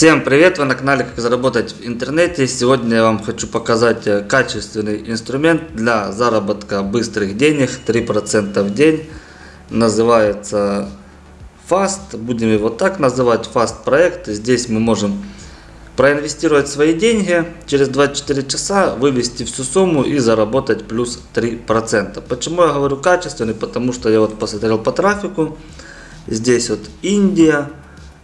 Всем привет! Вы на канале Как заработать в интернете. Сегодня я вам хочу показать э, качественный инструмент для заработка быстрых денег 3% в день. Называется Fast. Будем его так называть. Fast проект. Здесь мы можем проинвестировать свои деньги, через 24 часа вывести всю сумму и заработать плюс 3%. Почему я говорю качественный? Потому что я вот посмотрел по трафику. Здесь вот Индия,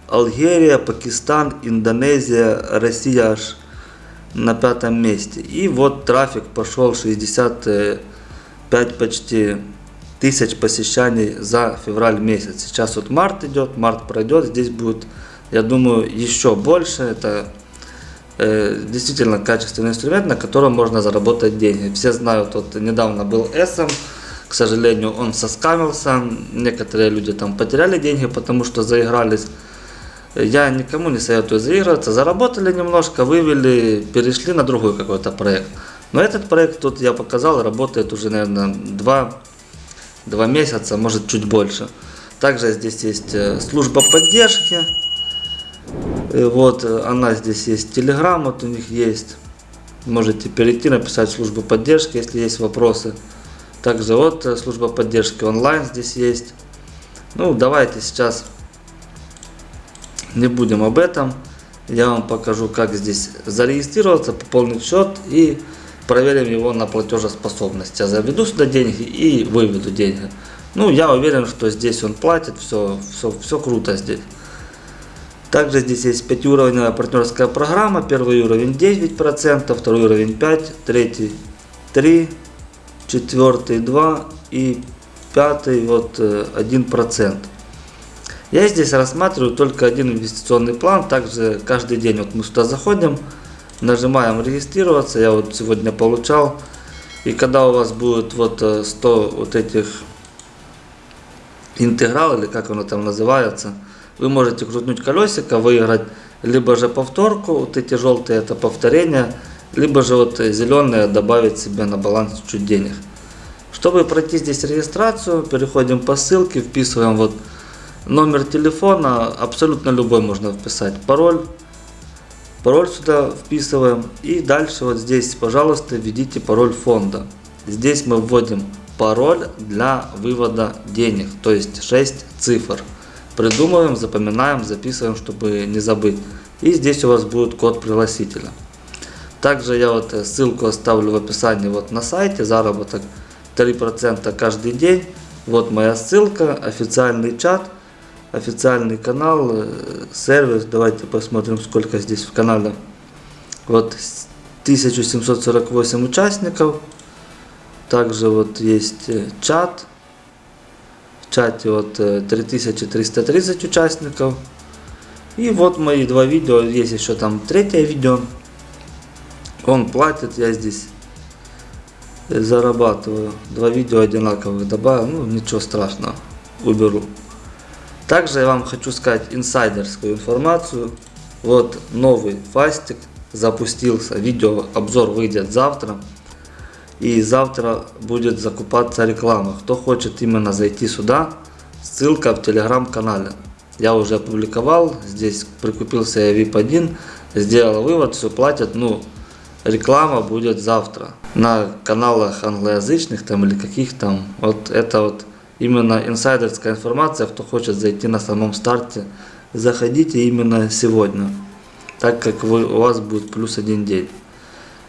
Алгерия, Пакистан, Индонезия, Россия аж на пятом месте. И вот трафик пошел 65 почти тысяч посещений за февраль месяц. Сейчас вот март идет, март пройдет, здесь будет, я думаю, еще больше. Это э, действительно качественный инструмент, на котором можно заработать деньги. Все знают, вот недавно был SM, к сожалению, он соскамился. Некоторые люди там потеряли деньги, потому что заигрались я никому не советую заигрываться. Заработали немножко, вывели, перешли на другой какой-то проект. Но этот проект тут я показал, работает уже, наверное, два, два месяца, может чуть больше. Также здесь есть э, служба поддержки. И вот э, она здесь есть, телеграм вот у них есть. Можете перейти, написать службу поддержки, если есть вопросы. Также вот э, служба поддержки онлайн здесь есть. Ну, давайте сейчас не будем об этом. Я вам покажу, как здесь зарегистрироваться, пополнить счет и проверим его на платежеспособность. Я заведу сюда деньги и выведу деньги. Ну, я уверен, что здесь он платит, все, все, все круто здесь. Также здесь есть пятиуровневая партнерская программа. Первый уровень 9%, второй уровень 5%, третий 3%, четвертый 2% и пятый вот 1%. Я здесь рассматриваю только один инвестиционный план. Также каждый день вот мы сюда заходим, нажимаем регистрироваться. Я вот сегодня получал. И когда у вас будет вот 100 э, вот этих интеграл, или как оно там называется, вы можете крутнуть колесико, выиграть либо же повторку, вот эти желтые это повторение, либо же вот зеленые добавить себе на баланс чуть денег. Чтобы пройти здесь регистрацию, переходим по ссылке, вписываем вот Номер телефона абсолютно любой можно вписать. Пароль. Пароль сюда вписываем. И дальше вот здесь, пожалуйста, введите пароль фонда. Здесь мы вводим пароль для вывода денег. То есть 6 цифр. Придумываем, запоминаем, записываем, чтобы не забыть. И здесь у вас будет код пригласителя. Также я вот ссылку оставлю в описании вот на сайте. Заработок 3% каждый день. Вот моя ссылка, официальный чат официальный канал, э, сервис. Давайте посмотрим, сколько здесь в канале. Вот 1748 участников. Также вот есть э, чат. В чате вот 3330 э, участников. И вот мои два видео. Есть еще там третье видео. Он платит, я здесь зарабатываю. Два видео одинаковых добавил. Ну, ничего страшного. Уберу. Также я вам хочу сказать инсайдерскую информацию. Вот новый фастик запустился. Видео обзор выйдет завтра. И завтра будет закупаться реклама. Кто хочет именно зайти сюда, ссылка в телеграм-канале. Я уже опубликовал, здесь прикупился я VIP 1, сделал вывод, все платят, ну, реклама будет завтра. На каналах англоязычных там или каких там, вот это вот именно инсайдерская информация, кто хочет зайти на самом старте, заходите именно сегодня, так как вы, у вас будет плюс один день.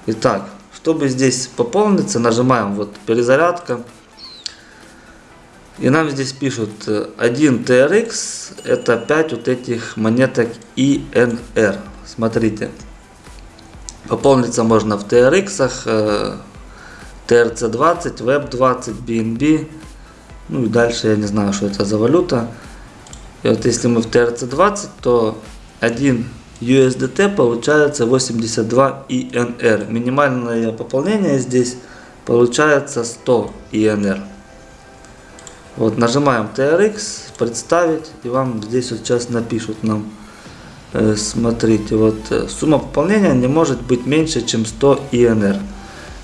Итак, чтобы здесь пополниться, нажимаем вот перезарядка. И нам здесь пишут 1 TRX, это 5 вот этих монеток INR. Смотрите, пополниться можно в TRX, TRC20, Web20, BNB, ну и дальше я не знаю, что это за валюта. И вот если мы в TRC20, то 1 USDT получается 82 INR. Минимальное пополнение здесь получается 100 INR. Вот нажимаем TRX, представить, и вам здесь вот сейчас напишут нам. Э, смотрите, вот э, сумма пополнения не может быть меньше, чем 100 INR.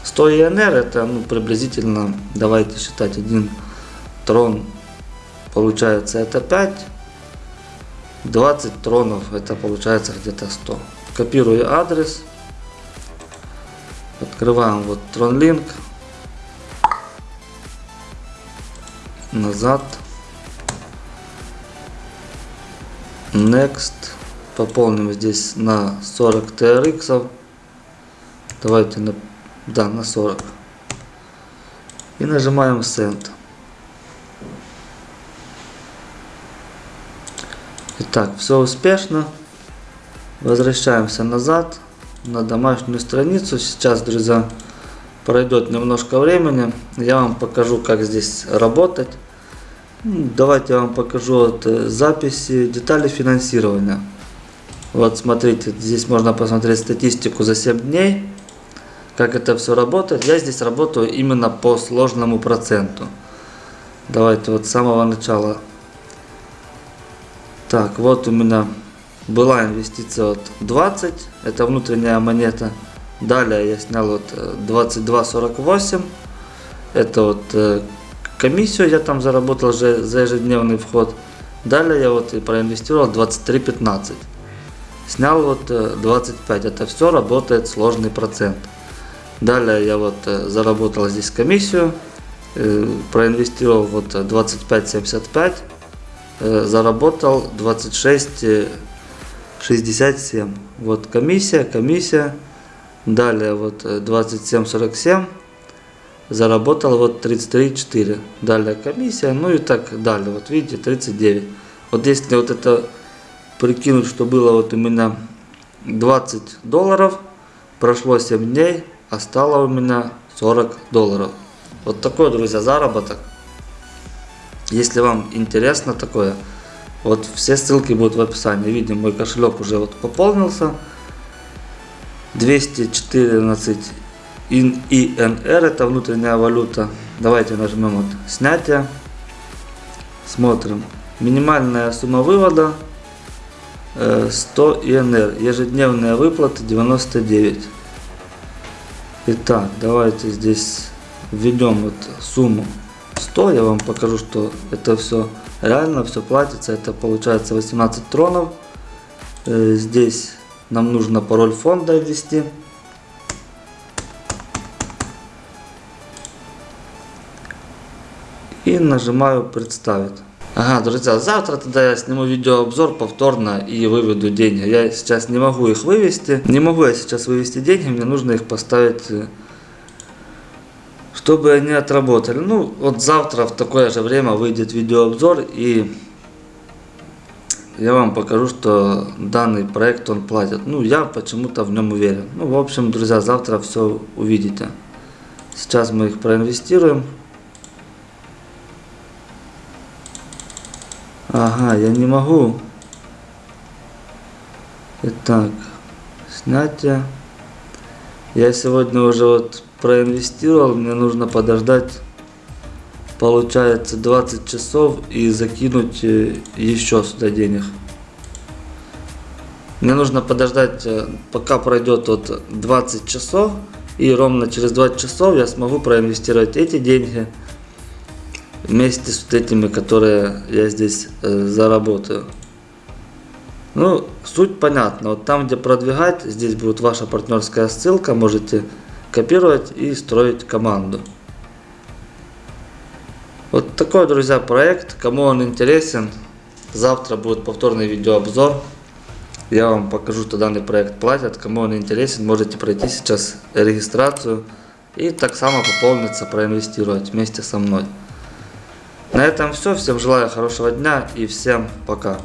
100 INR это ну, приблизительно, давайте считать, 1 трон получается это 5 20 тронов, это получается где-то 100. Копирую адрес. Открываем вот TronLink. Назад. Next. Пополним здесь на 40 TRX. Давайте на, да, на 40. И нажимаем Send. Итак, все успешно. Возвращаемся назад на домашнюю страницу. Сейчас, друзья, пройдет немножко времени. Я вам покажу, как здесь работать. Ну, давайте я вам покажу вот э, записи, детали финансирования. Вот смотрите, здесь можно посмотреть статистику за 7 дней. Как это все работает. Я здесь работаю именно по сложному проценту. Давайте вот с самого начала. Так, вот у меня была инвестиция вот 20. Это внутренняя монета. Далее я снял вот 22.48. Э, это вот э, комиссию я там заработал за ежедневный вход. Далее я вот и проинвестировал 23.15. Снял вот 25. Э, это все работает сложный процент. Далее я вот заработал здесь комиссию. Проинвестировал вот 25.75. Заработал 26.67. Вот комиссия, комиссия. Далее вот 27.47 заработал вот 33,4. Далее комиссия, ну и так далее. Вот видите, 39. Вот если вот это прикинуть, что было вот у меня 20 долларов, прошло 7 дней, а стало у меня 40 долларов. Вот такой, друзья, заработок. Если вам интересно такое, вот все ссылки будут в описании. Видим, мой кошелек уже вот пополнился. 214 INR, это внутренняя валюта. Давайте нажмем вот снятие. Смотрим. Минимальная сумма вывода 100 э, ИНР. Ежедневные выплаты 99. Итак, давайте здесь введем вот сумму 100. Я вам покажу, что это все реально, все платится. Это получается 18 тронов. Э, здесь нам нужно пароль фонда ввести. И нажимаю представить. Ага, друзья, завтра тогда я сниму видеообзор повторно и выведу деньги. Я сейчас не могу их вывести. Не могу я сейчас вывести деньги, мне нужно их поставить, э, чтобы они отработали. Ну, вот завтра в такое же время выйдет видеообзор и я вам покажу, что данный проект он платит. Ну, я почему-то в нем уверен. Ну, в общем, друзья, завтра все увидите. Сейчас мы их проинвестируем. Ага, я не могу. Итак, снятие. Я сегодня уже вот проинвестировал, мне нужно подождать получается 20 часов и закинуть э, еще сюда денег. Мне нужно подождать, э, пока пройдет вот 20 часов, и ровно через 20 часов я смогу проинвестировать эти деньги вместе с вот этими, которые я здесь э, заработаю. Ну, суть понятна. Вот там, где продвигать, здесь будет ваша партнерская ссылка, можете копировать и строить команду. Вот такой, друзья, проект. Кому он интересен, завтра будет повторный видеообзор. Я вам покажу, что данный проект платят. Кому он интересен, можете пройти сейчас регистрацию и так само пополниться, проинвестировать вместе со мной. На этом все. Всем желаю хорошего дня и всем пока.